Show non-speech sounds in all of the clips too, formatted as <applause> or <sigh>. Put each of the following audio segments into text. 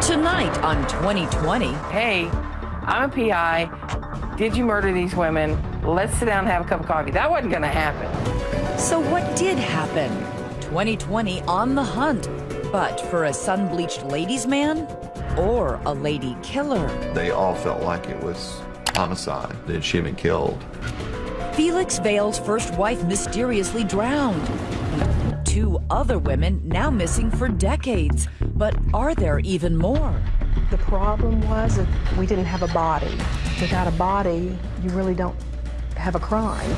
Tonight on 2020. Hey, I'm a PI. Did you murder these women? Let's sit down and have a cup of coffee. That wasn't going to happen. So, what did happen? 2020 on the hunt, but for a sun bleached ladies' man or a lady killer? They all felt like it was homicide, that she had been killed. Felix Vail's first wife mysteriously drowned. Two other women now missing for decades. But are there even more? The problem was that we didn't have a body. Without a body, you really don't have a crime.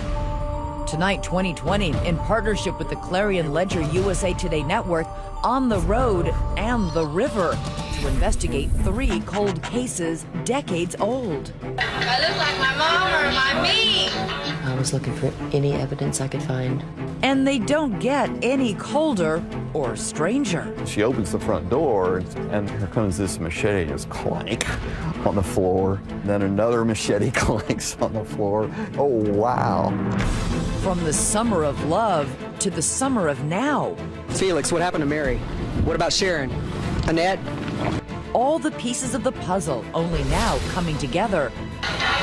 Tonight, 2020, in partnership with the Clarion Ledger USA Today Network, on the road and the river to investigate three cold cases decades old. I look like my mom or my me. I was looking for any evidence I could find. And they don't get any colder or stranger. She opens the front door, and here comes this machete just clank on the floor. Then another machete <laughs> clanks on the floor. Oh, wow. From the summer of love to the summer of now. Felix, what happened to Mary? What about Sharon? Annette? All the pieces of the puzzle, only now coming together.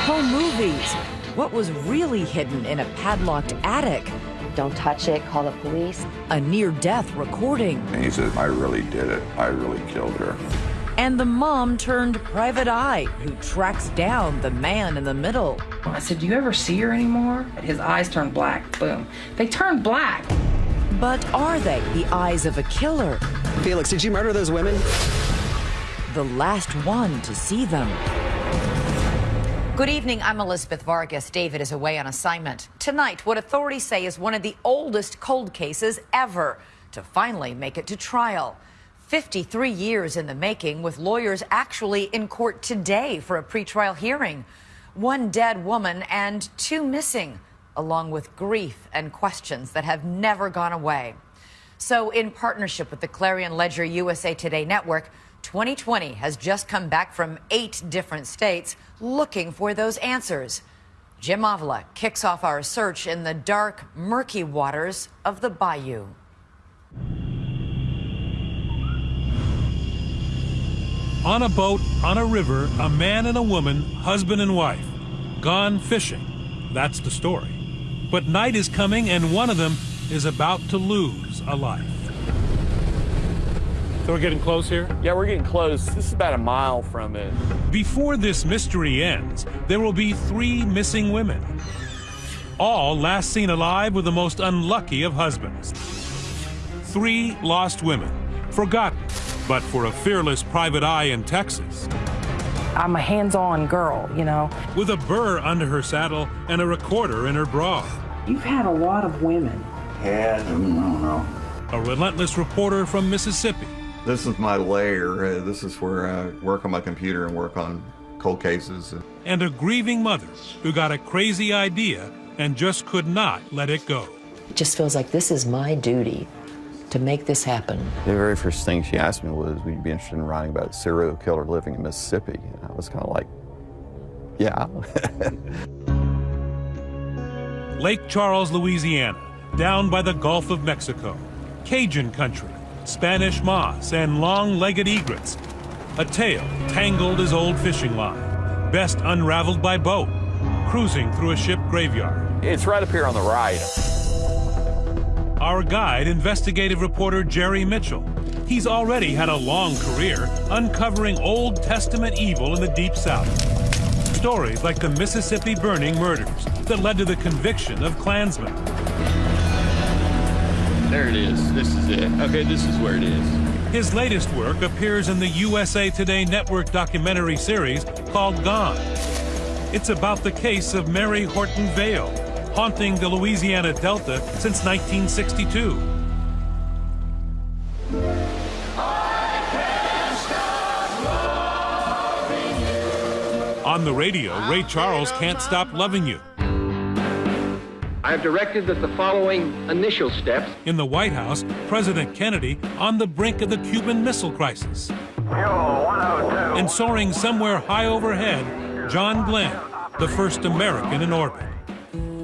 Home movies. What was really hidden in a padlocked attic? Don't touch it, call the police. A near death recording. And he said, I really did it. I really killed her. And the mom turned private eye who tracks down the man in the middle. I said, Do you ever see her anymore? His eyes turned black. Boom. They turned black. But are they the eyes of a killer? Felix, did you murder those women? The last one to see them. Good evening. I'm Elizabeth Vargas. David is away on assignment. Tonight, what authorities say is one of the oldest cold cases ever to finally make it to trial. 53 years in the making, with lawyers actually in court today for a pretrial hearing. One dead woman and two missing, along with grief and questions that have never gone away. So, in partnership with the Clarion Ledger USA Today network, 2020 has just come back from eight different states looking for those answers. Jim Avila kicks off our search in the dark, murky waters of the bayou. On a boat, on a river, a man and a woman, husband and wife, gone fishing. That's the story. But night is coming, and one of them is about to lose a life. So we're getting close here? Yeah, we're getting close. This is about a mile from it. Before this mystery ends, there will be three missing women. All last seen alive with the most unlucky of husbands. Three lost women, forgotten, but for a fearless private eye in Texas. I'm a hands on girl, you know. With a burr under her saddle and a recorder in her bra. You've had a lot of women. Yeah, I don't know. A relentless reporter from Mississippi. This is my lair. Uh, this is where I work on my computer and work on cold cases. And a grieving mother who got a crazy idea and just could not let it go. It just feels like this is my duty to make this happen. The very first thing she asked me was, would you be interested in writing about a serial killer living in Mississippi? And I was kind of like, yeah. <laughs> Lake Charles, Louisiana, down by the Gulf of Mexico. Cajun country, Spanish moss, and long-legged egrets. A tale tangled as old fishing line, best unraveled by boat, cruising through a ship graveyard. It's right up here on the right. Our guide, investigative reporter Jerry Mitchell. He's already had a long career uncovering Old Testament evil in the Deep South. Stories like the Mississippi burning murders that led to the conviction of Klansmen. There it is. This is it. Okay, this is where it is. His latest work appears in the USA Today Network documentary series called Gone. It's about the case of Mary Horton Vail, haunting the Louisiana Delta since 1962. On the radio, Ray Charles can't stop loving you. I have directed that the following initial steps. In the White House, President Kennedy on the brink of the Cuban Missile Crisis. And soaring somewhere high overhead, John Glenn, the first American in orbit.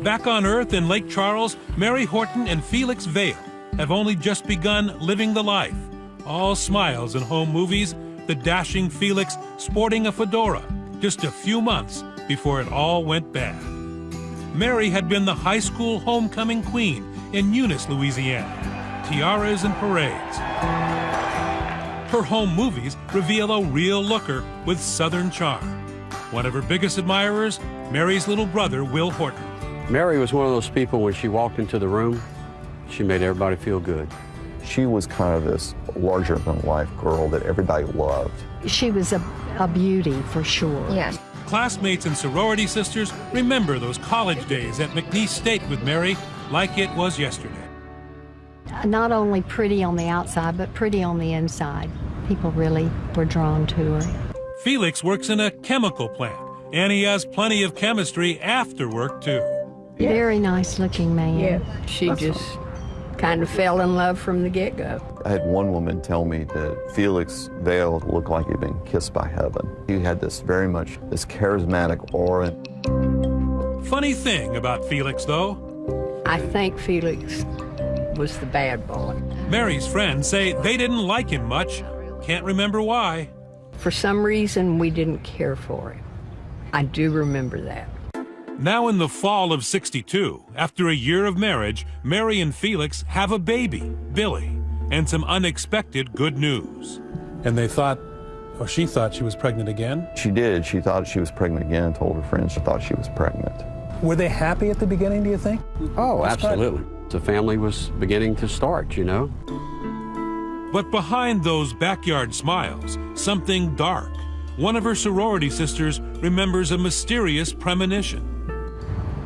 Back on Earth in Lake Charles, Mary Horton and Felix Vail have only just begun living the life. All smiles and home movies the dashing Felix sporting a fedora just a few months before it all went bad. Mary had been the high school homecoming queen in Eunice, Louisiana. Tiaras and parades. Her home movies reveal a real looker with Southern charm. One of her biggest admirers, Mary's little brother, Will Horton. Mary was one of those people when she walked into the room, she made everybody feel good. She was kind of this larger than life girl that everybody loved. She was a, a beauty for sure. Yes. Classmates and sorority sisters remember those college days at McNeese State with Mary like it was yesterday. Not only pretty on the outside, but pretty on the inside. People really were drawn to her. Felix works in a chemical plant, and he has plenty of chemistry after work, too. Yeah. Very nice looking man. Yeah, she That's just kind of fell in love from the get go. I had one woman tell me that Felix Vail looked like he'd been kissed by heaven. He had this very much this charismatic aura. Funny thing about Felix, though. I think Felix was the bad boy. Mary's friends say they didn't like him much. Can't remember why. For some reason, we didn't care for him. I do remember that. Now in the fall of 62, after a year of marriage, Mary and Felix have a baby, Billy, and some unexpected good news. And they thought, or she thought she was pregnant again? She did. She thought she was pregnant again, told her friends she thought she was pregnant. Were they happy at the beginning, do you think? Oh, absolutely. The family was beginning to start, you know. But behind those backyard smiles, something dark. One of her sorority sisters remembers a mysterious premonition.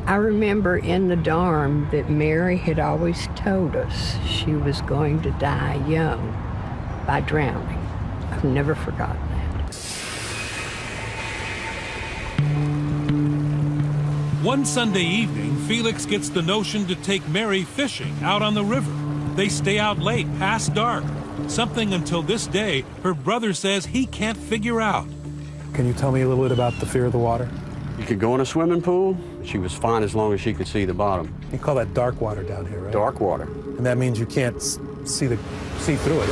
I remember in the dorm that Mary had always told us she was going to die young by drowning. I've never forgotten that. One Sunday evening, Felix gets the notion to take Mary fishing out on the river. They stay out late, past dark. Something until this day her brother says he can't figure out. Can you tell me a little bit about the fear of the water? You could go in a swimming pool. She was fine as long as she could see the bottom. You call that dark water down here, right? Dark water. And that means you can't see the see through it.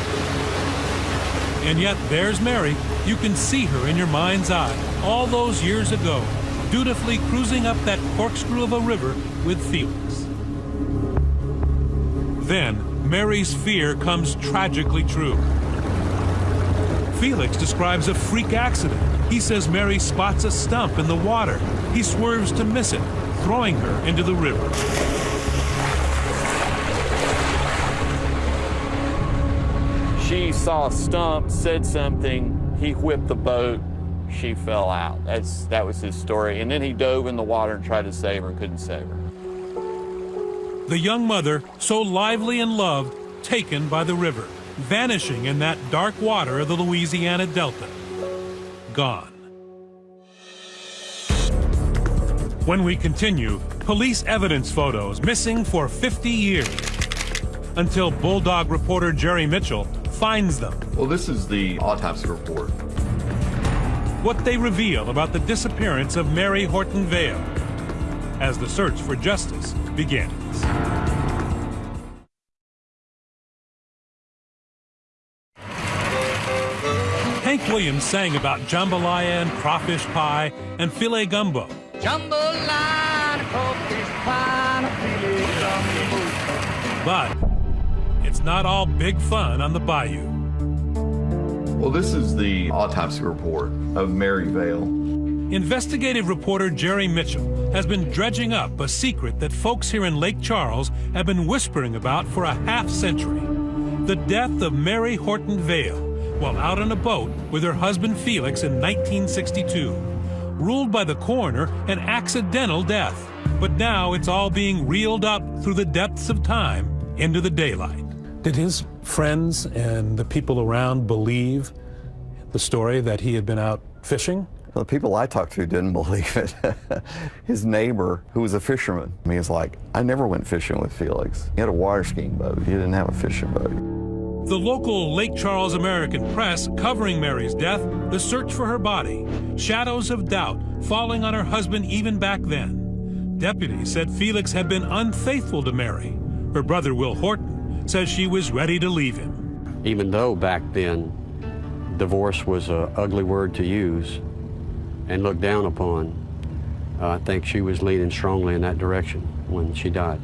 And yet there's Mary. You can see her in your mind's eye all those years ago, dutifully cruising up that corkscrew of a river with Felix. Then Mary's fear comes tragically true. Felix describes a freak accident he says Mary spots a stump in the water. He swerves to miss it, throwing her into the river. She saw a stump, said something, he whipped the boat, she fell out. That's that was his story. And then he dove in the water and tried to save her, couldn't save her. The young mother, so lively and loved, taken by the river, vanishing in that dark water of the Louisiana Delta gone. When we continue, police evidence photos missing for 50 years. Until Bulldog reporter Jerry Mitchell finds them. Well, this is the autopsy report. What they reveal about the disappearance of Mary Horton Vail as the search for justice begins. Williams sang about jambalaya and crawfish pie and filé gumbo. Jambalaya, crawfish pie, filé gumbo. But it's not all big fun on the bayou. Well, this is the autopsy report of Mary Vail. Investigative reporter Jerry Mitchell has been dredging up a secret that folks here in Lake Charles have been whispering about for a half century. The death of Mary Horton Vail, while out on a boat with her husband Felix in 1962. Ruled by the coroner an accidental death. But now it's all being reeled up through the depths of time into the daylight. Did his friends and the people around believe the story that he had been out fishing? The people I talked to didn't <laughs> believe it. His neighbor, who was a fisherman, he was like, I never went fishing with Felix. He had a water skiing boat. He didn't have a fishing boat. The local Lake Charles American press covering Mary's death, the search for her body, shadows of doubt falling on her husband even back then. Deputies said Felix had been unfaithful to Mary. Her brother Will Horton says she was ready to leave him. Even though back then divorce was an ugly word to use and looked down upon. I think she was leaning strongly in that direction when she died.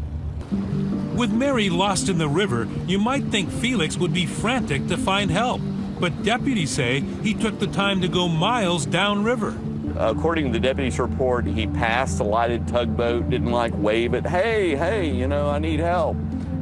With Mary lost in the river, you might think Felix would be frantic to find help. But deputies say he took the time to go miles downriver. According to the deputy's report, he passed a lighted tugboat, didn't like wave it, hey, hey, you know, I need help.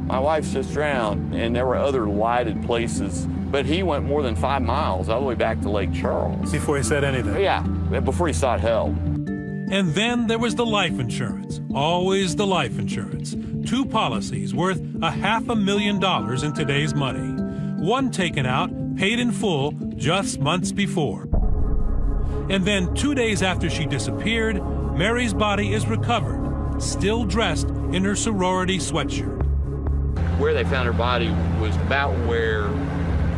My wife's just drowned. And there were other lighted places, but he went more than five miles all the way back to Lake Charles. Before he said anything? Yeah, before he sought help. And then there was the life insurance. Always the life insurance. Two policies worth a half a million dollars in today's money. One taken out, paid in full, just months before. And then two days after she disappeared, Mary's body is recovered, still dressed in her sorority sweatshirt. Where they found her body was about where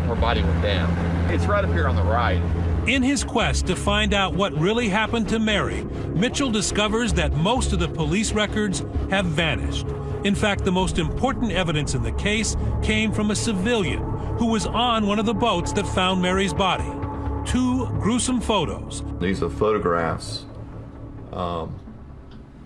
her body went down. It's right up here on the right. In his quest to find out what really happened to Mary, Mitchell discovers that most of the police records have vanished. In fact, the most important evidence in the case came from a civilian who was on one of the boats that found Mary's body. Two gruesome photos. These are photographs um,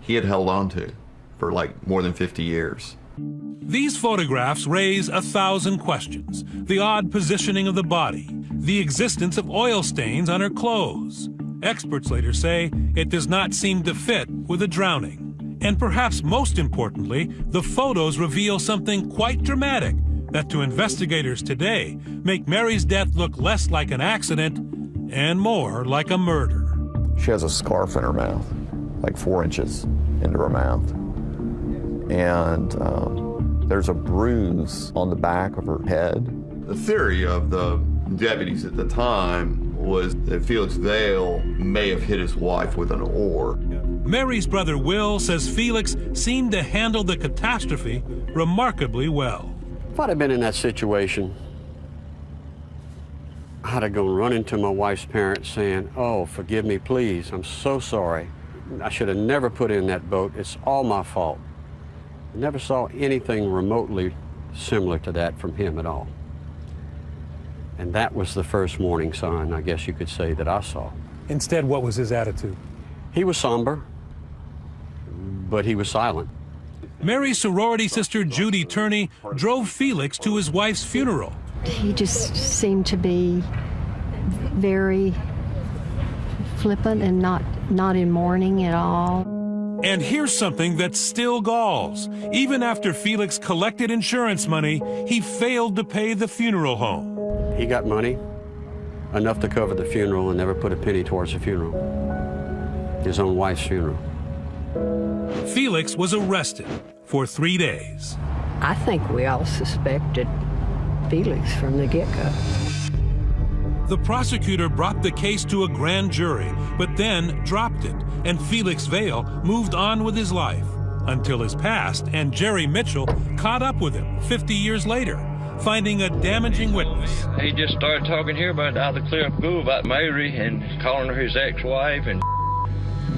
he had held on to for like more than 50 years. These photographs raise a thousand questions. The odd positioning of the body, the existence of oil stains on her clothes. Experts later say it does not seem to fit with a drowning. And perhaps most importantly, the photos reveal something quite dramatic that to investigators today make Mary's death look less like an accident and more like a murder. She has a scarf in her mouth, like four inches into her mouth. And um, there's a bruise on the back of her head. The theory of the deputies at the time was that Felix Vail may have hit his wife with an oar. Mary's brother Will says Felix seemed to handle the catastrophe remarkably well. If I'd have been in that situation, I'd have gone running to my wife's parents saying, oh, forgive me, please. I'm so sorry. I should have never put in that boat. It's all my fault. I never saw anything remotely similar to that from him at all. And that was the first warning sign, I guess you could say, that I saw. Instead, what was his attitude? He was somber, but he was silent. Mary's sorority sister Judy Turney drove Felix to his wife's funeral. He just seemed to be very flippant and not, not in mourning at all. And here's something that still galls. Even after Felix collected insurance money, he failed to pay the funeral home. He got money, enough to cover the funeral, and never put a penny towards the funeral. His own wife's funeral. Felix was arrested for three days. I think we all suspected Felix from the get-go. The prosecutor brought the case to a grand jury, but then dropped it, and Felix Vail moved on with his life until his past and Jerry Mitchell caught up with him 50 years later, finding a damaging witness. He just started talking here about out of the clear of blue about Mary and calling her his ex-wife and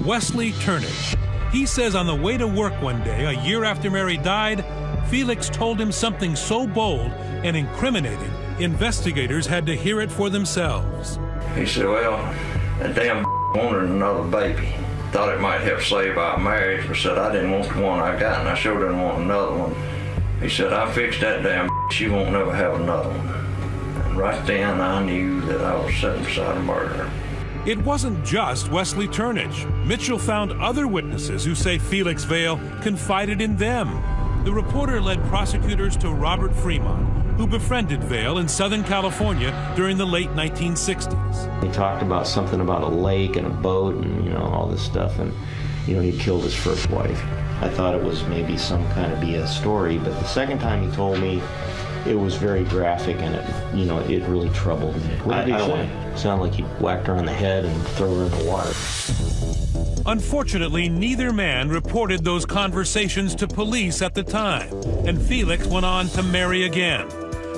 Wesley Turnage. He says on the way to work one day, a year after Mary died, Felix told him something so bold and incriminating, investigators had to hear it for themselves. he said, well, that damn wanted another baby. Thought it might help save our marriage, but said I didn't want the one I got and I sure didn't want another one. He said, I fixed that damn she won't never have another one. And right then I knew that I was sitting beside a murderer. It wasn't just Wesley Turnage. Mitchell found other witnesses who say Felix Vail confided in them. The reporter led prosecutors to Robert Fremont, who befriended Vail in Southern California during the late 1960s. He talked about something about a lake and a boat and, you know, all this stuff, and, you know, he killed his first wife. I thought it was maybe some kind of BS story, but the second time he told me, it was very graphic and it, you know, it really troubled me. What did he I, I say? It sounded like he whacked her on the head and threw her in the water. Unfortunately, neither man reported those conversations to police at the time, and Felix went on to marry again.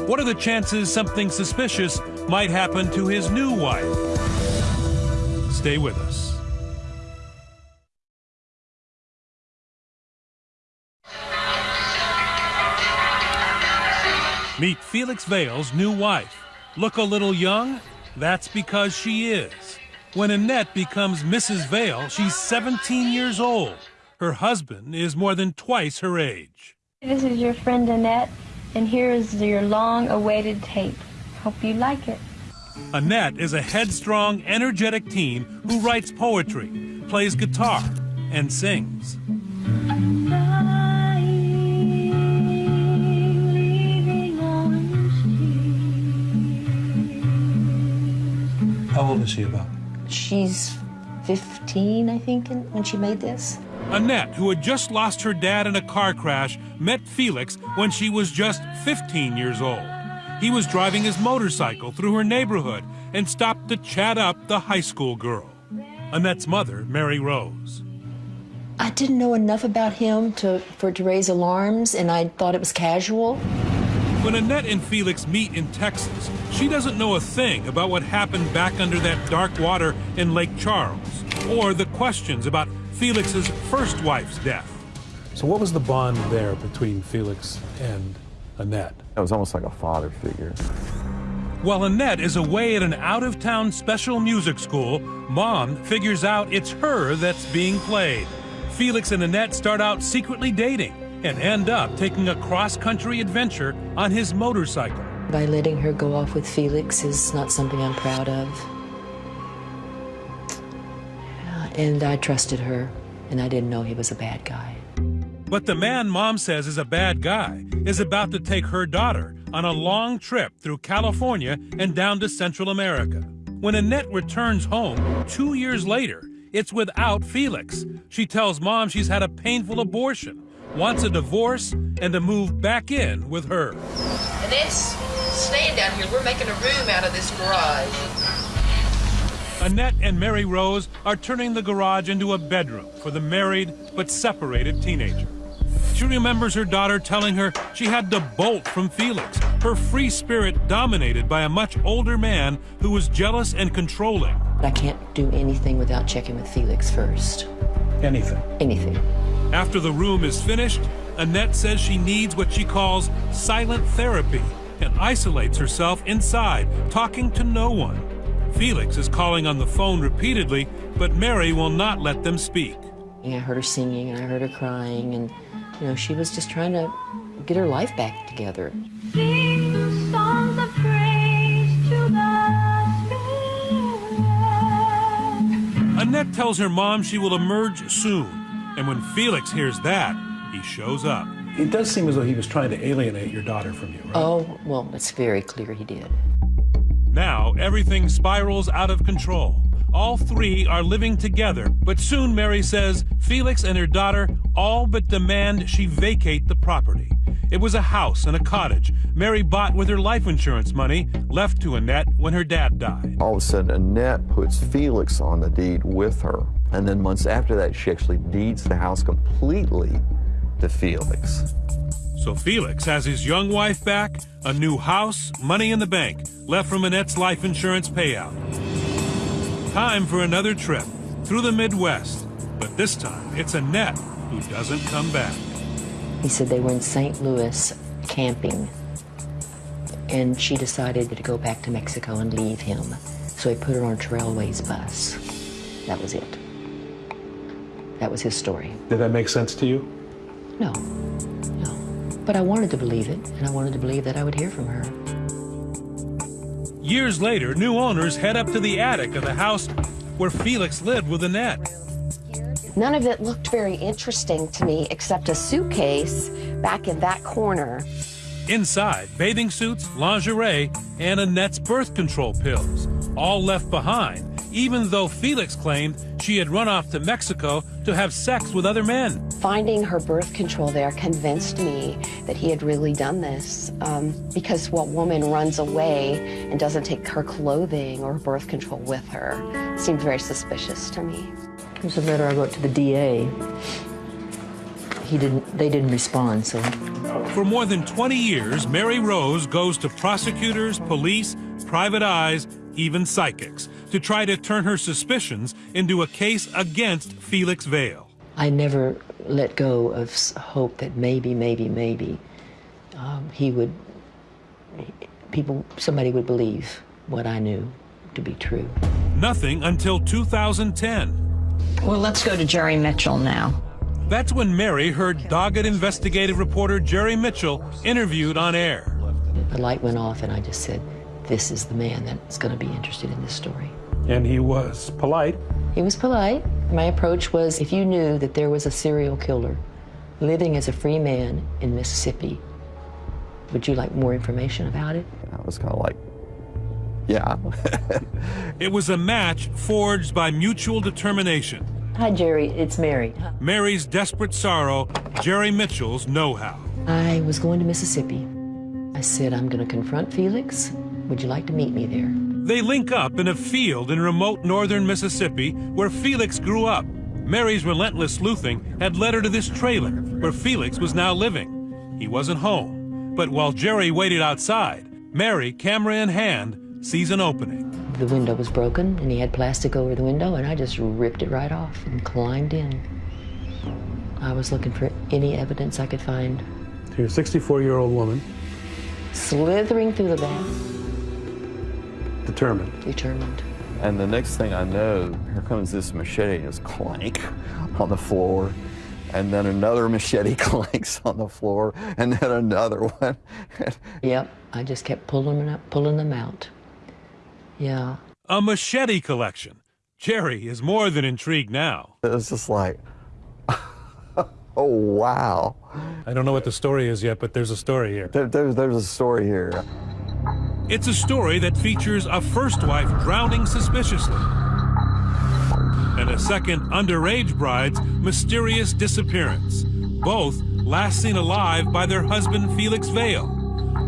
What are the chances something suspicious might happen to his new wife? Stay with us. Meet Felix Vail's new wife. Look a little young? That's because she is. When Annette becomes Mrs. Vail, she's 17 years old. Her husband is more than twice her age. This is your friend Annette, and here is your long awaited tape. Hope you like it. Annette is a headstrong, energetic teen who writes poetry, plays guitar, and sings. Old is she about? She's 15, I think, when she made this. Annette, who had just lost her dad in a car crash, met Felix when she was just 15 years old. He was driving his motorcycle through her neighborhood and stopped to chat up the high school girl. Annette's mother, Mary Rose. I didn't know enough about him to, for it to raise alarms, and I thought it was casual. When Annette and Felix meet in Texas, she doesn't know a thing about what happened back under that dark water in Lake Charles, or the questions about Felix's first wife's death. So what was the bond there between Felix and Annette? It was almost like a father figure. While Annette is away at an out-of-town special music school, Mom figures out it's her that's being played. Felix and Annette start out secretly dating and end up taking a cross-country adventure on his motorcycle. By letting her go off with Felix is not something I'm proud of. And I trusted her, and I didn't know he was a bad guy. But the man Mom says is a bad guy is about to take her daughter on a long trip through California and down to Central America. When Annette returns home two years later, it's without Felix. She tells Mom she's had a painful abortion, wants a divorce, and to move back in with her. Annette's staying down here. We're making a room out of this garage. Annette and Mary Rose are turning the garage into a bedroom for the married but separated teenager. She remembers her daughter telling her she had to bolt from Felix, her free spirit dominated by a much older man who was jealous and controlling. I can't do anything without checking with Felix first. Anything? Anything. After the room is finished, Annette says she needs what she calls silent therapy and isolates herself inside, talking to no one. Felix is calling on the phone repeatedly, but Mary will not let them speak. I heard her singing and I heard her crying, and you know, she was just trying to get her life back together. Annette tells her mom she will emerge soon, and when Felix hears that, he shows up. It does seem as though he was trying to alienate your daughter from you, right? Oh, well, it's very clear he did. Now, everything spirals out of control. All three are living together, but soon Mary says Felix and her daughter all but demand she vacate the property. It was a house and a cottage Mary bought with her life insurance money, left to Annette when her dad died. All of a sudden, Annette puts Felix on the deed with her. And then months after that, she actually deeds the house completely to Felix. So Felix has his young wife back, a new house, money in the bank, left from Annette's life insurance payout. Time for another trip through the Midwest, but this time it's Annette who doesn't come back. He said they were in St. Louis camping, and she decided to go back to Mexico and leave him. So he put her on a Trailways bus. That was it. That was his story. Did that make sense to you? No, no. But I wanted to believe it, and I wanted to believe that I would hear from her. Years later, new owners head up to the attic of the house where Felix lived with Annette. None of it looked very interesting to me except a suitcase back in that corner. Inside, bathing suits, lingerie, and Annette's birth control pills, all left behind, even though Felix claimed she had run off to Mexico to have sex with other men. Finding her birth control there convinced me that he had really done this um, because what woman runs away and doesn't take her clothing or birth control with her seemed very suspicious to me. Here's a letter I wrote to the DA. He didn't, they didn't respond, so. For more than 20 years, Mary Rose goes to prosecutors, police, private eyes, even psychics, to try to turn her suspicions into a case against Felix Vail. I never let go of hope that maybe, maybe, maybe um, he would, people, somebody would believe what I knew, to be true. Nothing until 2010. Well, let's go to Jerry Mitchell now. That's when Mary heard dogged investigative reporter Jerry Mitchell interviewed on air. The light went off, and I just said, This is the man that's going to be interested in this story. And he was polite. He was polite. My approach was if you knew that there was a serial killer living as a free man in Mississippi, would you like more information about it? I was kind of like, yeah. <laughs> it was a match forged by mutual determination. Hi, Jerry. It's Mary. Mary's desperate sorrow, Jerry Mitchell's know how. I was going to Mississippi. I said, I'm going to confront Felix. Would you like to meet me there? They link up in a field in remote northern Mississippi where Felix grew up. Mary's relentless sleuthing had led her to this trailer where Felix was now living. He wasn't home. But while Jerry waited outside, Mary, camera in hand, sees an opening. The window was broken and he had plastic over the window, and I just ripped it right off and climbed in. I was looking for any evidence I could find. So you're a 64 year old woman. Slithering through the back. Determined. Determined. And the next thing I know, here comes this machete and just clank on the floor. And then another machete <laughs> clanks on the floor, and then another one. <laughs> yep, I just kept pulling them, up, pulling them out. Yeah. A machete collection. Jerry is more than intrigued now. It was just like, <laughs> oh, wow. I don't know what the story is yet, but there's a story here. There, there's, there's a story here. It's a story that features a first wife drowning suspiciously and a second underage bride's mysterious disappearance, both last seen alive by their husband Felix Vail.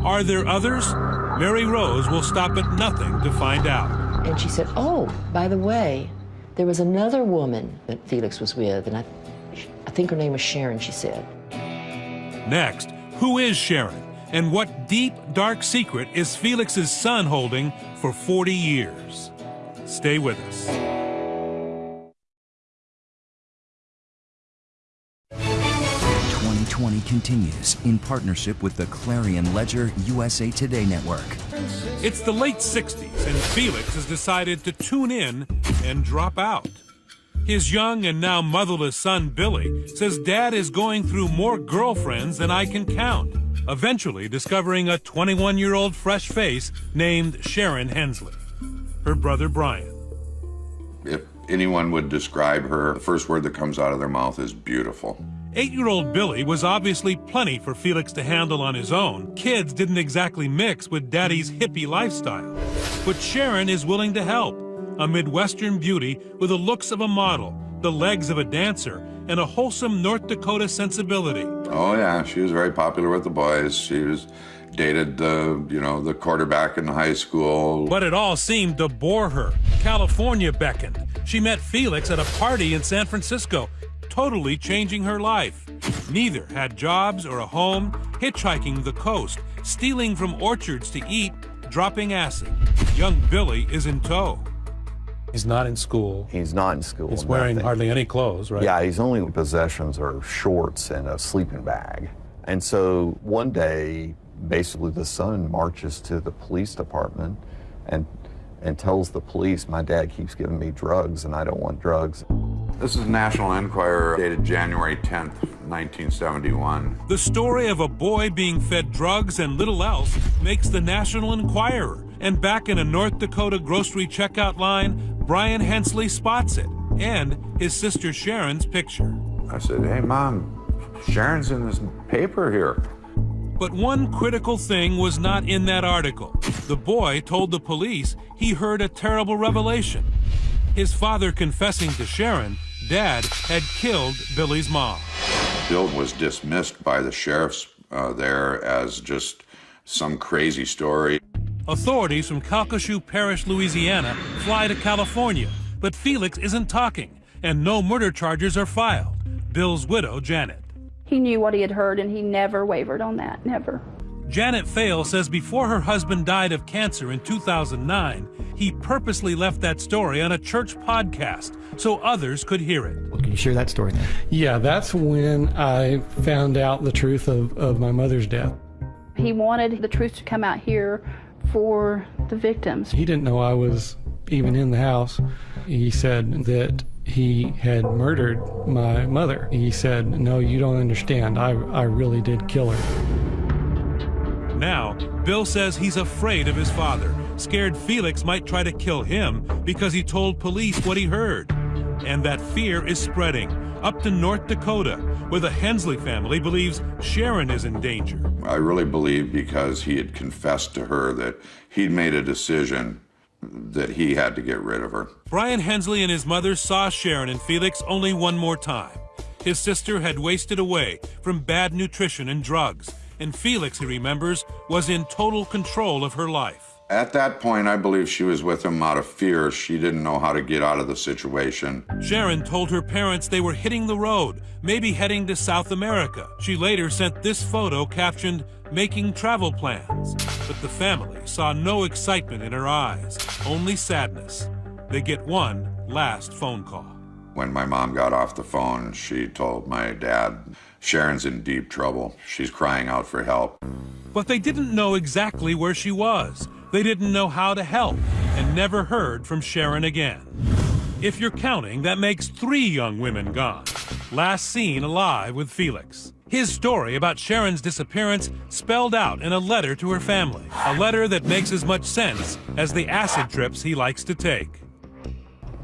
Are there others? Mary Rose will stop at nothing to find out. And she said, Oh, by the way, there was another woman that Felix was with, and I, I think her name was Sharon, she said. Next, who is Sharon? And what deep, dark secret is Felix's son holding for 40 years? Stay with us. 2020 continues in partnership with the Clarion Ledger USA Today Network. It's the late 60s, and Felix has decided to tune in and drop out. His young and now motherless son, Billy, says dad is going through more girlfriends than I can count, eventually discovering a 21 year old fresh face named Sharon Hensley. Her brother, Brian. If anyone would describe her, the first word that comes out of their mouth is beautiful. Eight year old Billy was obviously plenty for Felix to handle on his own. Kids didn't exactly mix with daddy's hippie lifestyle. But Sharon is willing to help. A Midwestern beauty with the looks of a model, the legs of a dancer, and a wholesome North Dakota sensibility. Oh, yeah, she was very popular with the boys. She was dated the, you know, the quarterback in high school. But it all seemed to bore her. California beckoned. She met Felix at a party in San Francisco totally changing her life. Neither had jobs or a home, hitchhiking the coast, stealing from orchards to eat, dropping acid. Young Billy is in tow. He's not in school. He's not in school. He's wearing nothing. hardly any clothes, right? Yeah, his only possessions are shorts and a sleeping bag. And so one day, basically, the son marches to the police department and and tells the police, my dad keeps giving me drugs and I don't want drugs. This is National Enquirer dated January 10th, 1971. The story of a boy being fed drugs and little else makes the National Enquirer. And back in a North Dakota grocery checkout line, Brian Hensley spots it and his sister Sharon's picture. I said, hey, Mom, Sharon's in this paper here. But one critical thing was not in that article. The boy told the police he heard a terrible revelation. His father confessing to Sharon, Dad had killed Billy's mom. Bill was dismissed by the sheriffs uh, there as just some crazy story. Authorities from Calcasieu Parish, Louisiana fly to California, but Felix isn't talking, and no murder charges are filed. Bill's widow, Janet. He knew what he had heard and he never wavered on that, never. Janet Vail says before her husband died of cancer in 2009, he purposely left that story on a church podcast so others could hear it. Well, can you share that story now? Yeah, that's when I found out the truth of, of my mother's death. He wanted the truth to come out here for the victims. He didn't know I was even in the house. He said that he had murdered my mother. He said, No, you don't understand. I, I really did kill her. Now, Bill says he's afraid of his father, scared Felix might try to kill him because he told police what he heard. And that fear is spreading up to North Dakota, where the Hensley family believes Sharon is in danger. I really believe because he had confessed to her that he'd made a decision that he had to get rid of her. Brian Hensley and his mother saw Sharon and Felix only one more time. His sister had wasted away from bad nutrition and drugs, and Felix, he remembers, was in total control of her life. At that point, I believe she was with him out of fear. She didn't know how to get out of the situation. Sharon told her parents they were hitting the road, maybe heading to South America. She later sent this photo captioned, making travel plans. But the family saw no excitement in her eyes, only sadness. They get one last phone call. When my mom got off the phone, she told my dad, Sharon's in deep trouble. She's crying out for help. But they didn't know exactly where she was. They didn't know how to help and never heard from Sharon again. If you're counting, that makes three young women gone. Last seen alive with Felix. His story about Sharon's disappearance spelled out in a letter to her family. A letter that makes as much sense as the acid trips he likes to take.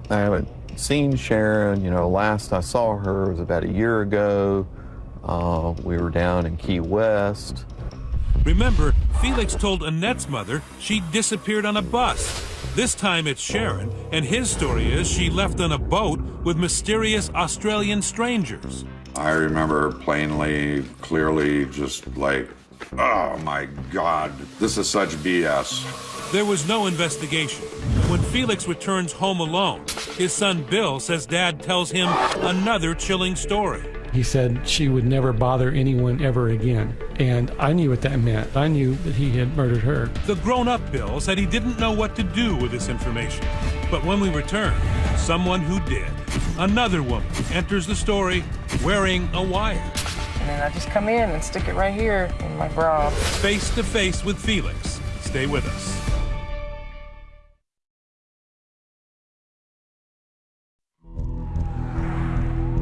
I haven't seen Sharon. You know, last I saw her was about a year ago. Uh, we were down in Key West. Remember, Felix told Annette's mother she disappeared on a bus. This time it's Sharon, and his story is she left on a boat with mysterious Australian strangers. I remember plainly, clearly, just like, oh my God, this is such BS. There was no investigation. When Felix returns home alone, his son Bill says dad tells him another chilling story. He said she would never bother anyone ever again. And I knew what that meant. I knew that he had murdered her. The grown up Bill said he didn't know what to do with this information. But when we return, someone who did. Another woman enters the story wearing a wire. And then I just come in and stick it right here in my bra. Face to face with Felix. Stay with us.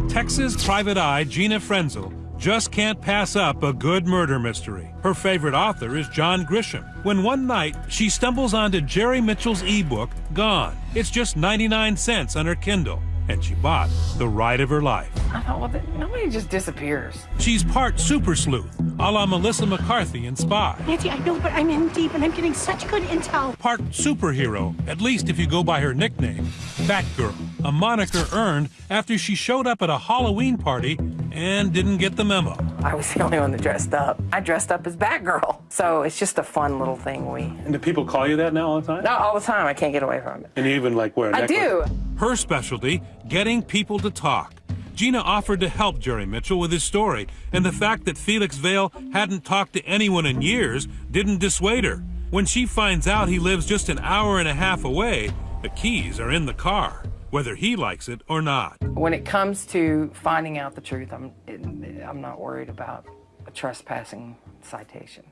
Texas private eye Gina Frenzel just can't pass up a good murder mystery. Her favorite author is John Grisham. When one night she stumbles onto Jerry Mitchell's ebook, Gone. It's just 99 cents on her Kindle, and she bought the ride of her life. I thought, well, nobody just disappears. She's part super sleuth, a la Melissa McCarthy in Spy. Nancy, I know, but I'm in deep and I'm getting such good intel. Part superhero, at least if you go by her nickname, Batgirl, a moniker earned after she showed up at a Halloween party and didn't get the memo. I was the only one that dressed up. I dressed up as Batgirl. So it's just a fun little thing we... And do people call you that now all the time? No, all the time. I can't get away from it. And you even like wear a I necklace? do. Her specialty, getting people to talk. Gina offered to help Jerry Mitchell with his story, and the fact that Felix Vail hadn't talked to anyone in years didn't dissuade her. When she finds out he lives just an hour and a half away, the keys are in the car, whether he likes it or not. When it comes to finding out the truth, I'm, I'm not worried about a trespassing citation.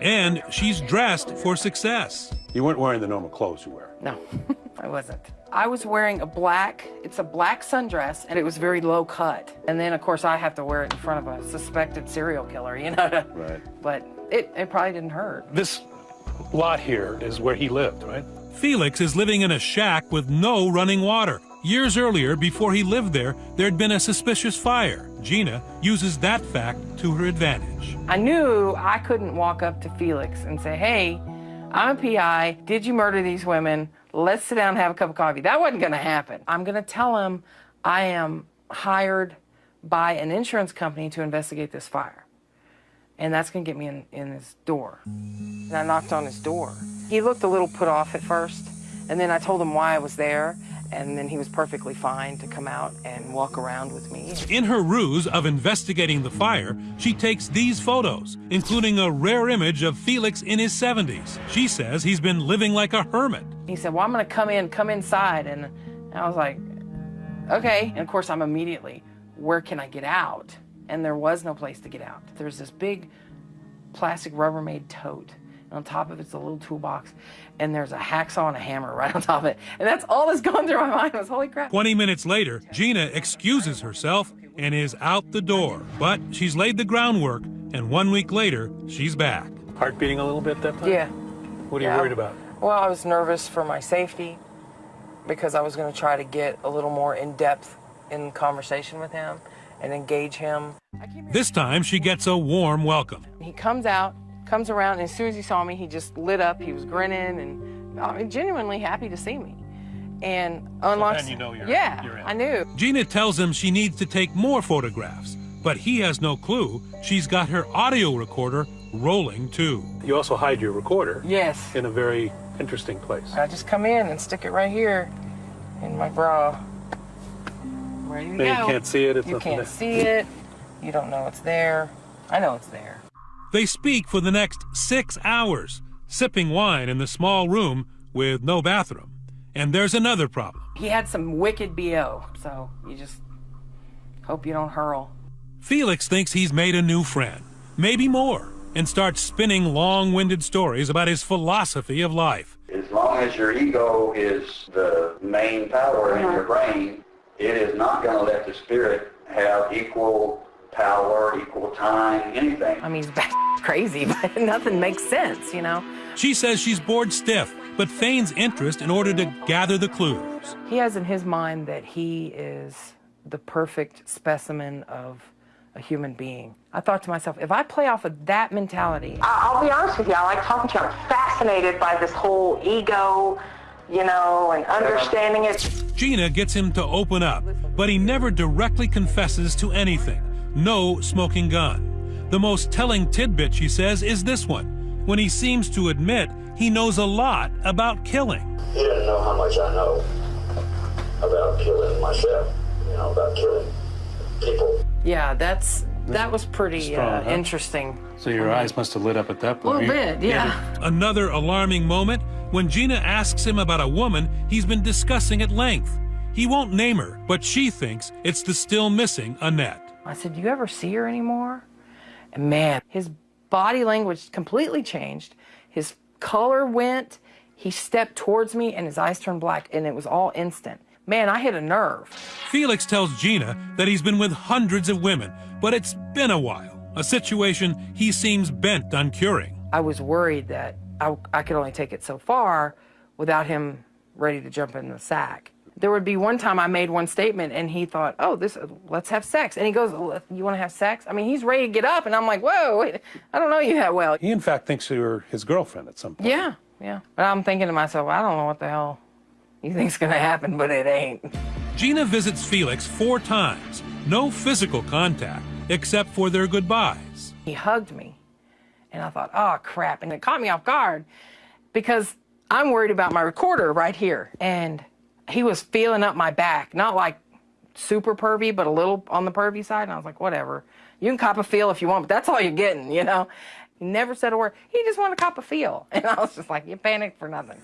And she's dressed for success. You weren't wearing the normal clothes you wear. No, <laughs> I wasn't. I was wearing a black, it's a black sundress, and it was very low cut. And then, of course, I have to wear it in front of a suspected serial killer, you know? Right. But it, it probably didn't hurt. This lot here is where he lived, right? Felix is living in a shack with no running water. Years earlier, before he lived there, there'd been a suspicious fire. Gina uses that fact to her advantage. I knew I couldn't walk up to Felix and say, hey, I'm a PI. Did you murder these women? Let's sit down and have a cup of coffee. That wasn't going to happen. I'm going to tell him I am hired by an insurance company to investigate this fire. And that's going to get me in, in his door. And I knocked on his door. He looked a little put off at first, and then I told him why I was there, and then he was perfectly fine to come out and walk around with me. In her ruse of investigating the fire, she takes these photos, including a rare image of Felix in his 70s. She says he's been living like a hermit. He said, well, I'm going to come in, come inside. And I was like, okay. And of course, I'm immediately, where can I get out? And there was no place to get out. There's this big plastic Rubbermaid tote. And on top of it's a little toolbox, and there's a hacksaw and a hammer <laughs> right on top of it. And that's all that's going through my <laughs> mind was, holy crap. 20 minutes later, Gina excuses herself and is out the door. But she's laid the groundwork, and one week later, she's back. Heart beating a little bit that time? Yeah. What are you worried about? Well, I was nervous for my safety because I was going to try to get a little more in depth in conversation with him and engage him. This time, she gets a warm welcome. He comes out, comes around, and as soon as he saw me, he just lit up. He was grinning and I mean, genuinely happy to see me. And unlocks. then you know you're- yeah, you're in. I knew. Gina tells him she needs to take more photographs, but he has no clue she's got her audio recorder rolling too. You also hide your recorder. Yes. In a very interesting place. I just come in and stick it right here in my bra. Ready to Now you can't see it, it's you can't there. see it. You don't know it's there. I know it's there. They speak for the next six hours, sipping wine in the small room with no bathroom. And there's another problem. He had some wicked BO, so you just hope you don't hurl. Felix thinks he's made a new friend, maybe more, and starts spinning long winded stories about his philosophy of life. As long as your ego is the main power in your uh-huh. brain, it is not going to let the spirit have equal power, equal time, anything. I mean, <laughs> he's crazy, but nothing makes sense, you know? She says she's bored stiff, but feigns interest in order to gather the clues. He has in his mind that he is the perfect specimen of a human being. I thought to myself, if I play off of that mentality, I- I'll be honest with you, I like talking to you. I'm fascinated by this whole ego, you know, and understanding it. Gina gets him to open up, but he never directly confesses to anything. No smoking gun. The most telling tidbit, she says, is this one, when he seems to admit he knows a lot about killing. He doesn't know how much I know about killing myself, you know, about killing people. yeah, that's that was pretty Strong, uh, huh? interesting. So your eyes must have lit up at that point. A point. little bit, yeah. Another alarming moment when Gina asks him about a woman he's been discussing at length. He won't name her, but she thinks it's the still missing Annette. I said, "Do you ever see her anymore?" And man, his body language completely changed. His color went. He stepped towards me, and his eyes turned black, and it was all instant. Man, I hit a nerve. Felix tells Gina that he's been with hundreds of women, but it's been a while, a situation he seems bent on curing. I was worried that I, I could only take it so far without him ready to jump in the sack. There would be one time I made one statement and he thought, "Oh, this let's have sex." And he goes, "You want to have sex?" I mean, he's ready to get up and I'm like, "Whoa, wait, I don't know you that well." He, in fact, thinks you're his girlfriend at some point. Yeah, yeah. But I'm thinking to myself, I don't know what the hell you think's going to happen, but it ain't. Gina visits Felix four times, no physical contact except for their goodbyes. He hugged me and I thought, "Oh, crap." And it caught me off guard because I'm worried about my recorder right here. And he was feeling up my back, not like super pervy, but a little on the pervy side. And I was like, whatever. You can cop a feel if you want, but that's all you're getting, you know? He never said a word. He just wanted to cop a feel. <laughs> And I was just like, you panicked for nothing.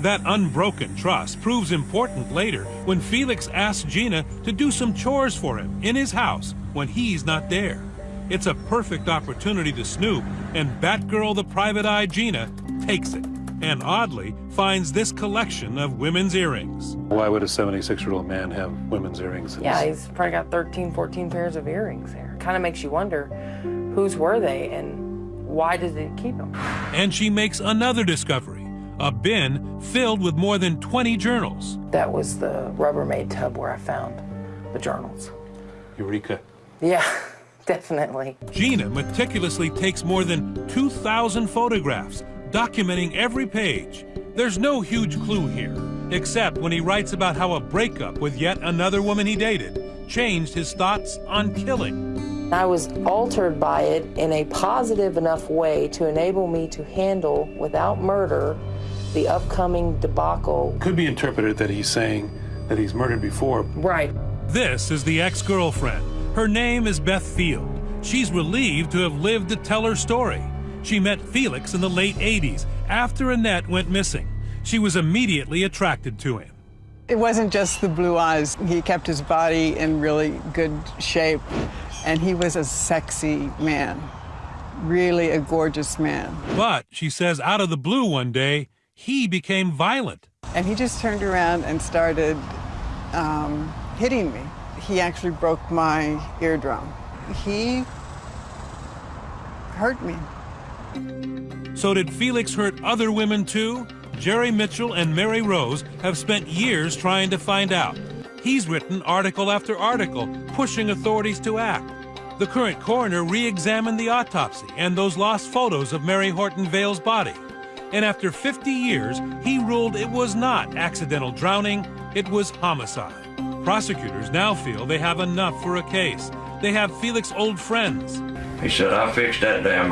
That unbroken trust proves important later when Felix asks Gina to do some chores for him in his house when he's not there. It's a perfect opportunity to snoop, and Batgirl the Private Eye Gina takes it, and oddly finds this collection of women's earrings. Why would a 76 year old man have women's earrings? in Yeah, he's probably got 13, 14 pairs of earrings there. Kind of makes you wonder whose were they and why did he keep them? And she makes another discovery a bin filled with more than 20 journals. That was the Rubbermaid tub where I found the journals. Eureka. Yeah, <laughs> definitely. Gina meticulously takes more than 2,000 photographs, documenting every page. There's no huge clue here, except when he writes about how a breakup with yet another woman he dated changed his thoughts on killing. I was altered by it in a positive enough way to enable me to handle, without murder, the upcoming debacle. Could be interpreted that he's saying that he's murdered before. Right. This is the ex girlfriend. Her name is Beth Field. She's relieved to have lived to tell her story. She met Felix in the late 80s after Annette went missing. She was immediately attracted to him. It wasn't just the blue eyes. He kept his body in really good shape, and he was a sexy man. really a gorgeous man. But, she says, out of the blue one day, he became violent. And he just turned around and started um, hitting me. He actually broke my eardrum. He hurt me. So did Felix hurt other women too? Jerry Mitchell and Mary Rose have spent years trying to find out. He's written article after article, pushing authorities to act. The current coroner re-examined the autopsy and those lost photos of Mary Horton Vail's body. And after 50 years, he ruled it was not accidental drowning, it was homicide. Prosecutors now feel they have enough for a case. They have Felix' old friends. He said, I fixed that damn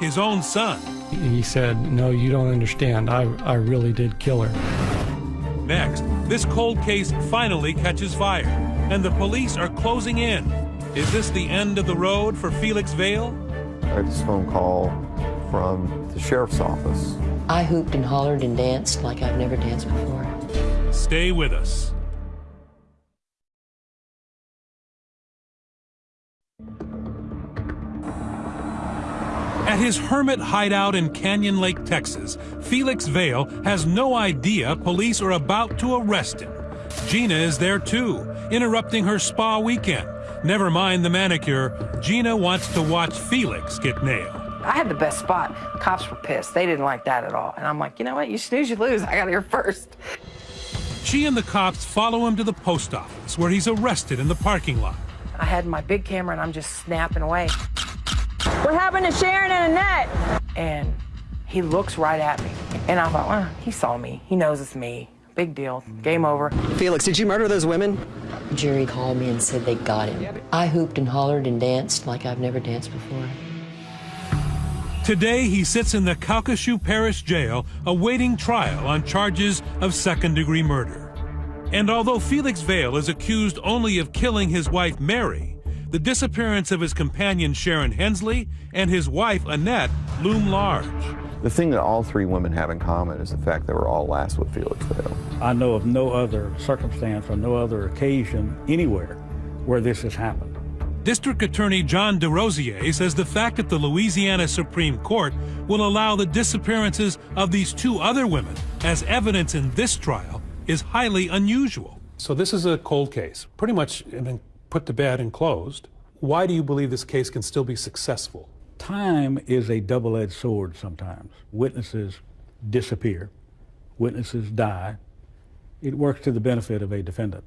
His own son. He said, No, you don't understand. I, I really did kill her. Next, this cold case finally catches fire, and the police are closing in. Is this the end of the road for Felix Vail? I got this phone call from the sheriff's office. I hooped and hollered and danced like I've never danced before. Stay with us. At his hermit hideout in Canyon Lake, Texas, Felix Vail has no idea police are about to arrest him. Gina is there too, interrupting her spa weekend. Never mind the manicure, Gina wants to watch Felix get nailed. I had the best spot. Cops were pissed. They didn't like that at all. And I'm like, you know what? You snooze, you lose. I got here first. She and the cops follow him to the post office, where he's arrested in the parking lot. I had my big camera and I'm just snapping away. What happened to Sharon and Annette? And he looks right at me. And I thought, well, he saw me. He knows it's me. Big deal. Game over. Felix, did you murder those women? Jerry called me and said they got him. I hooped and hollered and danced like I've never danced before. Today, he sits in the Calcasieu Parish Jail awaiting trial on charges of second degree murder. And although Felix Vail is accused only of killing his wife Mary, the disappearance of his companion Sharon Hensley and his wife Annette loom large. The thing that all three women have in common is the fact they were all last with Felix Vail. I know of no other circumstance or no other occasion anywhere where this has happened. District Attorney John DeRosier says the fact that the Louisiana Supreme Court will allow the disappearances of these two other women as evidence in this trial is highly unusual. So this is a cold case, pretty much been put to bed and closed. Why do you believe this case can still be successful? Time is a double-edged sword sometimes. Witnesses disappear, witnesses die. It works to the benefit of a defendant.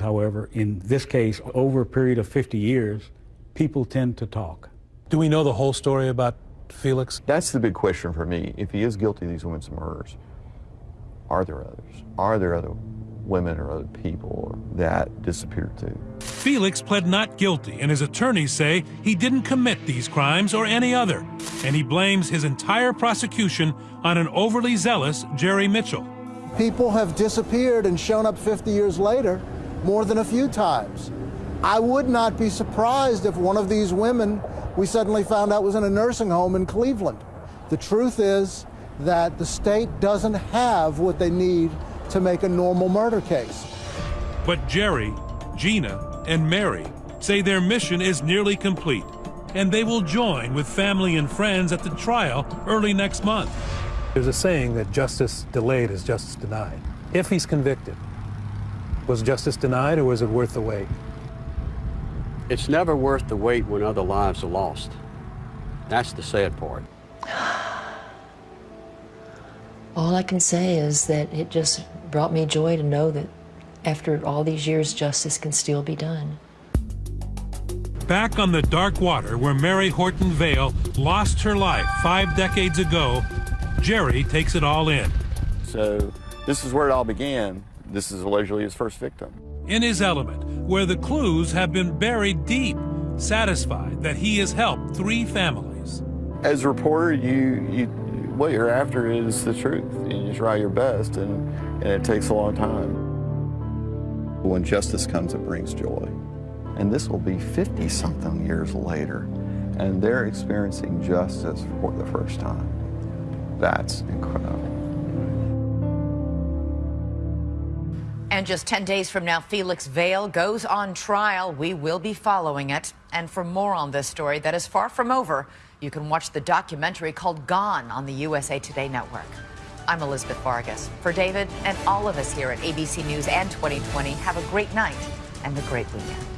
However, in this case, over a period of 50 years, people tend to talk. Do we know the whole story about Felix? That's the big question for me. If he is guilty of these women's murders, are there others? Are there other women or other people that disappeared too? Felix pled not guilty, and his attorneys say he didn't commit these crimes or any other. And he blames his entire prosecution on an overly zealous Jerry Mitchell. People have disappeared and shown up 50 years later more than a few times. I would not be surprised if one of these women we suddenly found out was in a nursing home in Cleveland. The truth is that the state doesn't have what they need to make a normal murder case. But Jerry, Gina, and Mary say their mission is nearly complete, and they will join with family and friends at the trial early next month. There's a saying that justice delayed is justice denied. If he's convicted, was justice denied or was it worth the wait? It's never worth the wait when other lives are lost. That's the sad part. All I can say is that it just brought me joy to know that after all these years, justice can still be done. Back on the dark water where Mary Horton Vail lost her life five decades ago, Jerry takes it all in. So this is where it all began. This is allegedly his first victim. In his element, where the clues have been buried deep, satisfied that he has helped three families. As a reporter, you, you what you're after is the truth, and you try your best, and, and it takes a long time. When justice comes, it brings joy. And this will be 50-something years later, and they're experiencing justice for the first time. That's incredible. And just 10 days from now, Felix Vail goes on trial. We will be following it. And for more on this story that is far from over, you can watch the documentary called Gone on the USA Today network. I'm Elizabeth Vargas. For David and all of us here at ABC News and 2020, have a great night and a great weekend.